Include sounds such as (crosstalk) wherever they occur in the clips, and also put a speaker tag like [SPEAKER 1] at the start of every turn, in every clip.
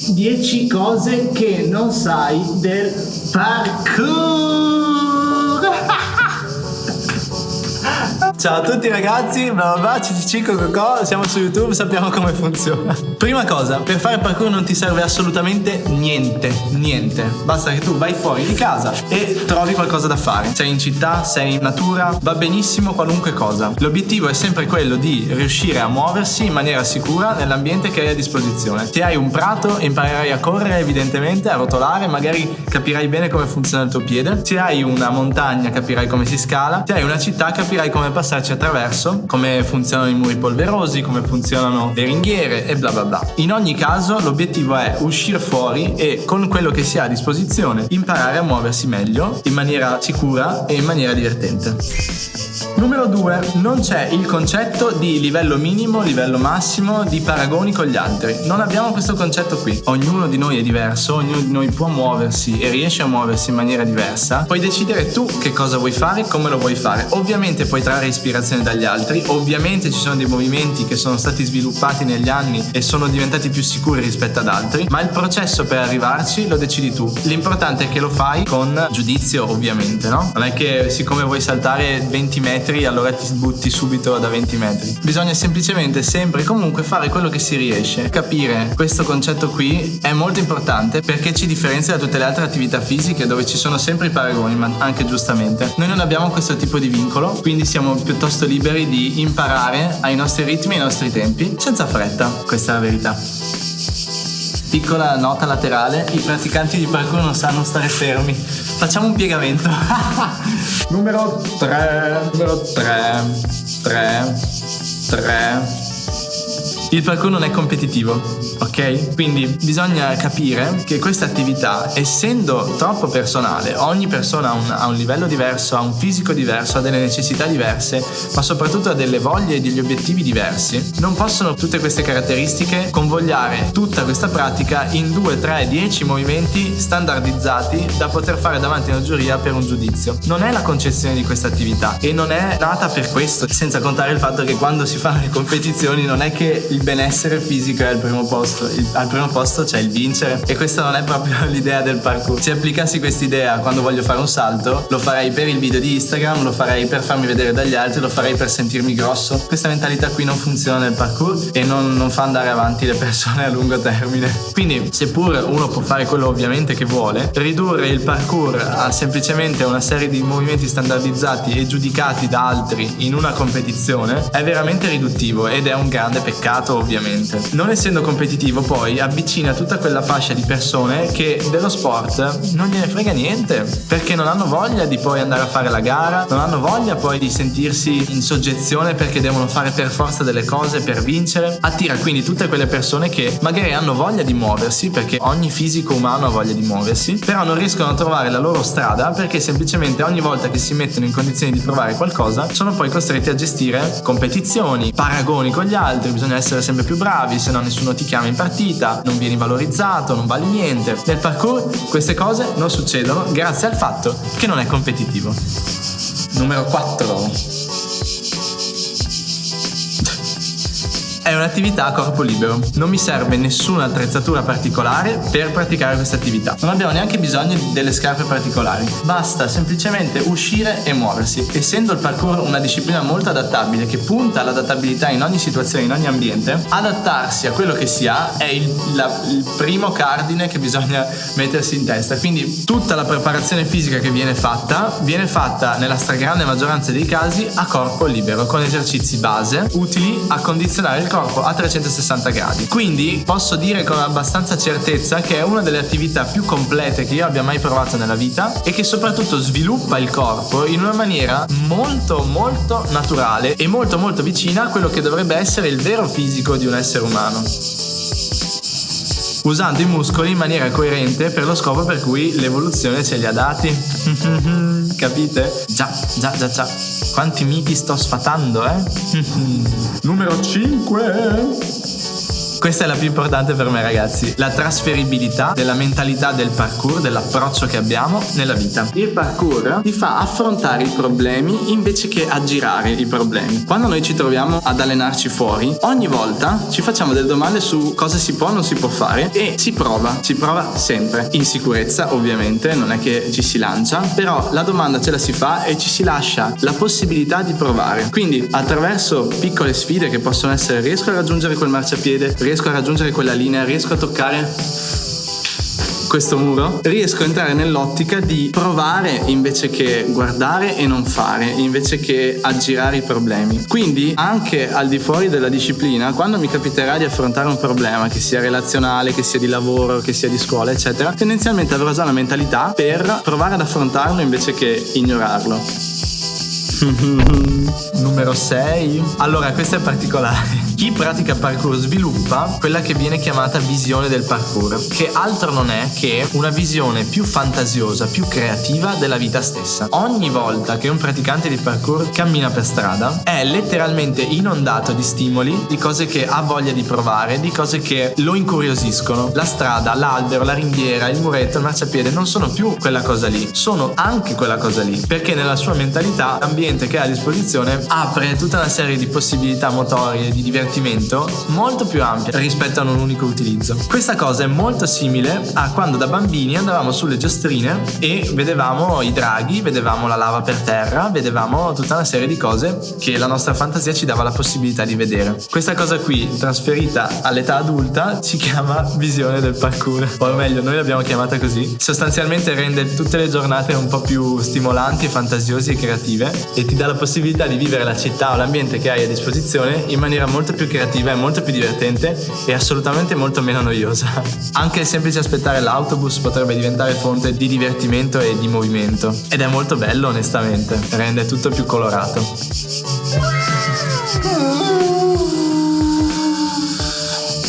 [SPEAKER 1] 10 cose che non sai del parkour.
[SPEAKER 2] Ciao a tutti ragazzi, bla, CCC Coco, siamo su YouTube, sappiamo come funziona. Prima cosa, per fare parkour non ti serve assolutamente niente, niente. Basta che tu vai fuori di casa e trovi qualcosa da fare. Sei in città, sei in natura, va benissimo qualunque cosa. L'obiettivo è sempre quello di riuscire a muoversi in maniera sicura nell'ambiente che hai a disposizione. Se hai un prato, imparerai a correre evidentemente, a rotolare, magari capirai bene come funziona il tuo piede. Se hai una montagna, capirai come si scala. Se hai una città, capirai come passare passarci attraverso, come funzionano i muri polverosi, come funzionano le ringhiere e bla bla bla. In ogni caso l'obiettivo è uscire fuori e con quello che si ha a disposizione imparare a muoversi meglio, in maniera sicura e in maniera divertente. Numero 2. Non c'è il concetto di livello minimo, livello massimo, di paragoni con gli altri. Non abbiamo questo concetto qui. Ognuno di noi è diverso, ognuno di noi può muoversi e riesce a muoversi in maniera diversa. Puoi decidere tu che cosa vuoi fare, come lo vuoi fare. Ovviamente puoi trarre ispirazione dagli altri, ovviamente ci sono dei movimenti che sono stati sviluppati negli anni e sono diventati più sicuri rispetto ad altri, ma il processo per arrivarci lo decidi tu. L'importante è che lo fai con giudizio, ovviamente, no? Non è che siccome vuoi saltare 20 metri metri, allora ti butti subito da 20 metri. Bisogna semplicemente sempre e comunque fare quello che si riesce. Capire questo concetto qui è molto importante perché ci differenzia da tutte le altre attività fisiche dove ci sono sempre i paragoni, ma anche giustamente. Noi non abbiamo questo tipo di vincolo, quindi siamo piuttosto liberi di imparare ai nostri ritmi e ai nostri tempi, senza fretta, questa è la verità. Piccola nota laterale, i praticanti di parkour non sanno stare fermi. Facciamo un piegamento. (laughs) numero 3, numero 3, 3, 3. Il parkour non è competitivo, ok? Quindi bisogna capire che questa attività, essendo troppo personale, ogni persona ha un, ha un, livello diverso, ha un fisico diverso, ha delle necessità diverse, ma soprattutto ha delle voglie e degli obiettivi diversi, non possono tutte queste caratteristiche convogliare tutta questa pratica in 2, 3, 10 movimenti standardizzati da poter fare davanti a una giuria per un giudizio. Non è la concezione di questa attività e non è nata per questo, senza contare il fatto che quando si fanno le competizioni non è che il benessere fisico è al primo posto, il, al primo posto c'è il vincere e questa non è proprio (laughs) l'idea del parkour. Se applicassi questa idea quando voglio fare un salto, lo farei per il video di Instagram, lo farei per farmi vedere dagli altri, lo farei per sentirmi grosso. Questa mentalità qui non funziona nel parkour e non, non fa andare avanti le persone a lungo termine. Quindi, seppur uno può fare quello ovviamente che vuole, ridurre il parkour a semplicemente una serie di movimenti standardizzati e giudicati da altri in una competizione è veramente riduttivo ed è un grande peccato ovviamente. Non essendo competitivo poi avvicina tutta quella fascia di persone che dello sport non gliene frega niente perché non hanno voglia di poi andare a fare la gara, non hanno voglia poi di sentirsi in soggezione perché devono fare per forza delle cose per vincere. Attira quindi tutte quelle persone che magari hanno voglia di muoversi perché ogni fisico umano ha voglia di muoversi, però non riescono a trovare la loro strada perché semplicemente ogni volta che si mettono in condizioni di provare qualcosa sono poi costretti a gestire competizioni, paragoni con gli altri, bisogna essere essere sempre più bravi, se no nessuno ti chiama in partita, non vieni valorizzato, non vali niente. Nel parkour queste cose non succedono grazie al fatto che non è competitivo. Numero 4. È un'attività a corpo libero, non mi serve nessuna attrezzatura particolare per praticare questa attività. Non abbiamo neanche bisogno delle scarpe particolari, basta semplicemente uscire e muoversi. Essendo il parkour una disciplina molto adattabile che punta all'adattabilità in ogni situazione, in ogni ambiente, adattarsi a quello che si ha è il, la, il primo cardine che bisogna mettersi in testa. Quindi tutta la preparazione fisica che viene fatta viene fatta nella stragrande maggioranza dei casi a corpo libero, con esercizi base utili a condizionare il corpo corpo a 360 gradi. Quindi posso dire con abbastanza certezza che è una delle attività più complete che io abbia mai provato nella vita e che soprattutto sviluppa il corpo in una maniera molto molto naturale e molto molto vicina a quello che dovrebbe essere il vero fisico di un essere umano usando i muscoli in maniera coerente per lo scopo per cui l'evoluzione ce li ha dati. (laughs) Capite? Già, già, già, già. Quanti miti sto sfatando, eh? (laughs) Numero 5. Questa è la più importante per me ragazzi, la trasferibilità della mentalità del parkour, dell'approccio che abbiamo nella vita. Il parkour ti fa affrontare i problemi invece che aggirare i problemi. Quando noi ci troviamo ad allenarci fuori, ogni volta ci facciamo delle domande su cosa si può o non si può fare e si prova, si prova sempre. In sicurezza ovviamente, non è che ci si lancia, però la domanda ce la si fa e ci si lascia la possibilità di provare. Quindi attraverso piccole sfide che possono essere riesco a raggiungere quel marciapiede, riesco a raggiungere quella linea, riesco a toccare questo muro, riesco a entrare nell'ottica di provare invece che guardare e non fare, invece che aggirare i problemi. Quindi anche al di fuori della disciplina, quando mi capiterà di affrontare un problema, che sia relazionale, che sia di lavoro, che sia di scuola, eccetera, tendenzialmente avrò già la mentalità per provare ad affrontarlo invece che ignorarlo. (laughs) Numero 6. Allora, questo è particolare. Chi pratica parkour sviluppa quella che viene chiamata visione del parkour, che altro non è che una visione più fantasiosa, più creativa della vita stessa. Ogni volta che un praticante di parkour cammina per strada è letteralmente inondato di stimoli, di cose che ha voglia di provare, di cose che lo incuriosiscono. La strada, l'albero, la ringhiera, il muretto, il marciapiede non sono più quella cosa lì, sono anche quella cosa lì, perché nella sua mentalità l'ambiente che ha a disposizione apre tutta una serie di possibilità motorie, di divertimento molto più ampia rispetto a un unico utilizzo. Questa cosa è molto simile a quando da bambini andavamo sulle giostrine e vedevamo i draghi, vedevamo la lava per terra, vedevamo tutta una serie di cose che la nostra fantasia ci dava la possibilità di vedere. Questa cosa qui, trasferita all'età adulta, si chiama visione del parkour. O meglio, noi l'abbiamo chiamata così. Sostanzialmente rende tutte le giornate un po' più stimolanti, fantasiose e creative e ti dà la possibilità di vivere la città o l'ambiente che hai a disposizione in maniera molto più creativa, è molto più divertente e assolutamente molto meno noiosa. (laughs) Anche il semplice aspettare l'autobus potrebbe diventare fonte di divertimento e di movimento. Ed è molto bello onestamente, rende tutto più colorato.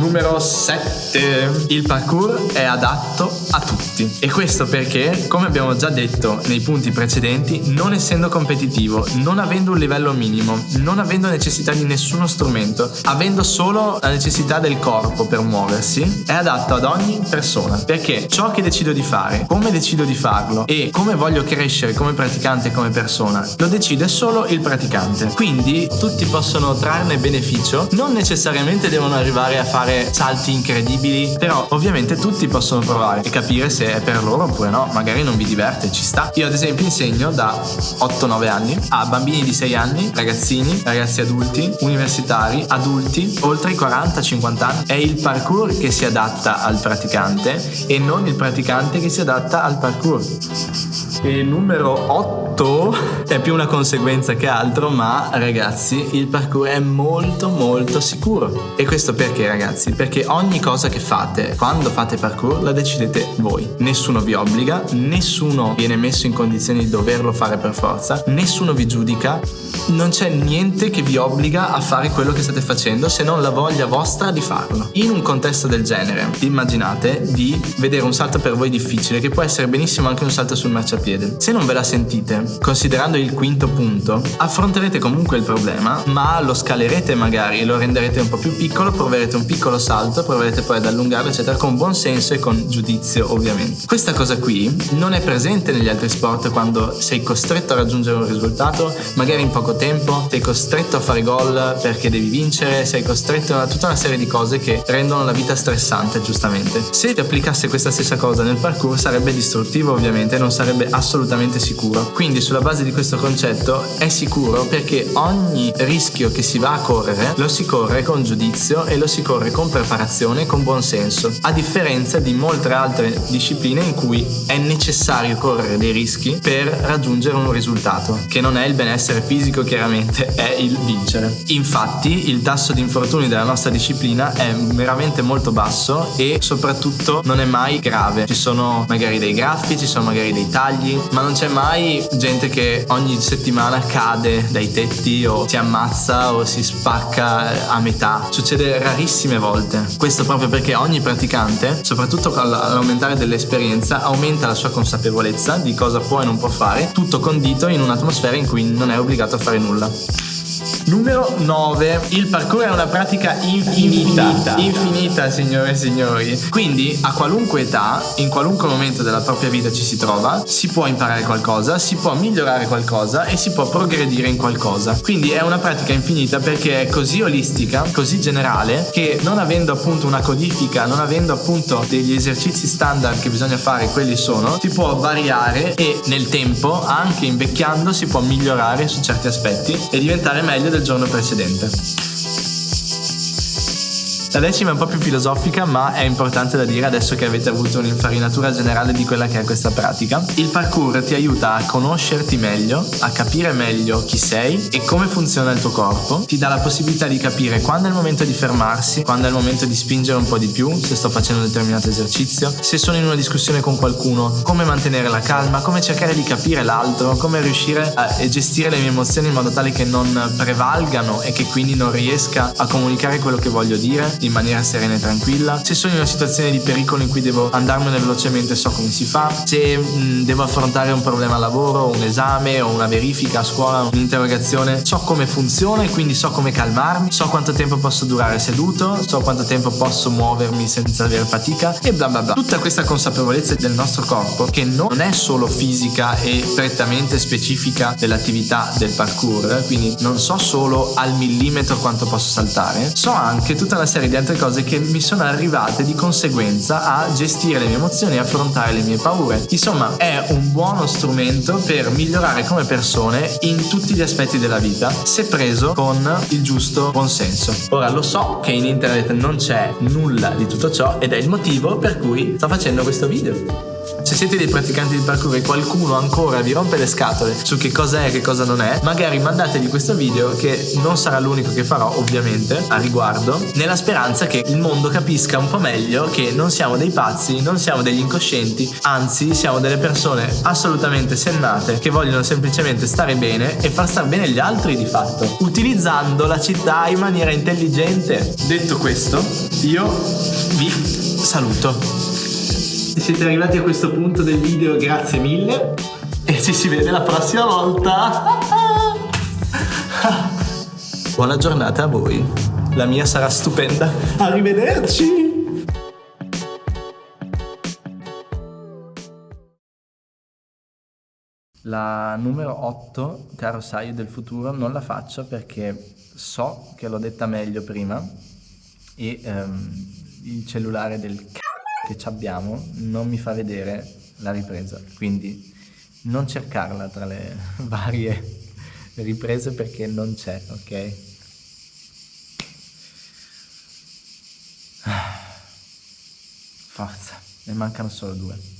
[SPEAKER 2] Numero 7. Il parkour è adatto a tutti. E questo perché, come abbiamo già detto nei punti precedenti, non essendo competitivo, non avendo un livello minimo, non avendo necessità di nessuno strumento, avendo solo la necessità del corpo per muoversi, è adatto ad ogni persona. Perché ciò che decido di fare, come decido di farlo e come voglio crescere come praticante e come persona, lo decide solo il praticante. Quindi tutti possono trarne beneficio, non necessariamente devono arrivare a fare fare salti incredibili, però ovviamente tutti possono provare e capire se è per loro oppure no, magari non vi diverte, ci sta. Io ad esempio insegno da 8-9 anni a bambini di 6 anni, ragazzini, ragazzi adulti, universitari, adulti, oltre i 40-50 anni. È il parkour che si adatta al praticante e non il praticante che si adatta al parkour. E numero 8 è più una conseguenza che altro, ma ragazzi, il parkour è molto molto sicuro. E questo perché ragazzi? Perché ogni cosa che fate quando fate parkour la decidete voi. Nessuno vi obbliga, nessuno viene messo in condizioni di doverlo fare per forza, nessuno vi giudica, non c'è niente che vi obbliga a fare quello che state facendo se non la voglia vostra di farlo. In un contesto del genere, immaginate di vedere un salto per voi difficile, che può essere benissimo anche un salto sul marciapiede piede. Se non ve la sentite, considerando il quinto punto, affronterete comunque il problema, ma lo scalerete magari, lo renderete un po' più piccolo, proverete un piccolo salto, proverete poi ad allungarlo, eccetera, con buon senso e con giudizio, ovviamente. Questa cosa qui non è presente negli altri sport quando sei costretto a raggiungere un risultato, magari in poco tempo, sei costretto a fare gol perché devi vincere, sei costretto a tutta una serie di cose che rendono la vita stressante, giustamente. Se ti applicasse questa stessa cosa nel parkour sarebbe distruttivo, ovviamente, non sarebbe assolutamente sicuro. Quindi sulla base di questo concetto è sicuro perché ogni rischio che si va a correre lo si corre con giudizio e lo si corre con preparazione e con buon senso, a differenza di molte altre discipline in cui è necessario correre dei rischi per raggiungere un risultato, che non è il benessere fisico chiaramente, è il vincere. Infatti il tasso di infortuni della nostra disciplina è veramente molto basso e soprattutto non è mai grave. Ci sono magari dei graffi, ci sono magari dei tagli, ma non c'è mai gente che ogni settimana cade dai tetti o si ammazza o si spacca a metà. Succede rarissime volte. Questo proprio perché ogni praticante, soprattutto all'aumentare dell'esperienza, aumenta la sua consapevolezza di cosa può e non può fare, tutto condito in un'atmosfera in cui non è obbligato a fare nulla. Numero 9. Il parkour è una pratica infinita. Infinita, infinita signore e signori. Quindi a qualunque età, in qualunque momento della propria vita ci si trova, si può imparare qualcosa, si può migliorare qualcosa e si può progredire in qualcosa. Quindi è una pratica infinita perché è così olistica, così generale, che non avendo appunto una codifica, non avendo appunto degli esercizi standard che bisogna fare, quelli sono, si può variare e nel tempo, anche invecchiando, si può migliorare su certi aspetti e diventare meglio del del giorno precedente. La decima è un po' più filosofica, ma è importante da dire adesso che avete avuto un'infarinatura generale di quella che è questa pratica. Il parkour ti aiuta a conoscerti meglio, a capire meglio chi sei e come funziona il tuo corpo. Ti dà la possibilità di capire quando è il momento di fermarsi, quando è il momento di spingere un po' di più, se sto facendo un determinato esercizio, se sono in una discussione con qualcuno, come mantenere la calma, come cercare di capire l'altro, come riuscire a gestire le mie emozioni in modo tale che non prevalgano e che quindi non riesca a comunicare quello che voglio dire in maniera serena e tranquilla. Se sono in una situazione di pericolo in cui devo andarmene velocemente so come si fa. Se mh, mm, devo affrontare un problema al lavoro, un esame o una verifica a scuola, un'interrogazione, so come funziona e quindi so come calmarmi, so quanto tempo posso durare seduto, so quanto tempo posso muovermi senza avere fatica e bla bla bla. Tutta questa consapevolezza del nostro corpo che non è solo fisica e prettamente specifica dell'attività del parkour, quindi non so solo al millimetro quanto posso saltare, so anche tutta una serie di altre cose che mi sono arrivate di conseguenza a gestire le mie emozioni e affrontare le mie paure. Insomma, è un buono strumento per migliorare come persone in tutti gli aspetti della vita, se preso con il giusto buonsenso. Ora lo so che in internet non c'è nulla di tutto ciò ed è il motivo per cui sto facendo questo video. Se siete dei praticanti di parkour e qualcuno ancora vi rompe le scatole su che cosa è e che cosa non è, magari mandategli questo video che non sarà l'unico che farò ovviamente a riguardo, nella speranza che il mondo capisca un po' meglio che non siamo dei pazzi, non siamo degli incoscienti, anzi siamo delle persone assolutamente sennate che vogliono semplicemente stare bene e far stare bene gli altri di fatto, utilizzando la città in maniera intelligente. Detto questo, io vi saluto. Se siete arrivati a questo punto del video, grazie mille. E ci si vede la prossima volta. (laughs) Buona giornata a voi. La mia sarà stupenda. Arrivederci. La numero 8, caro Saio del futuro, non la faccio perché so che l'ho detta meglio prima e um, il cellulare del che abbiamo non mi fa vedere la ripresa, quindi non cercarla tra le (laughs) varie riprese perché non c'è, ok? Forza, ne mancano solo due.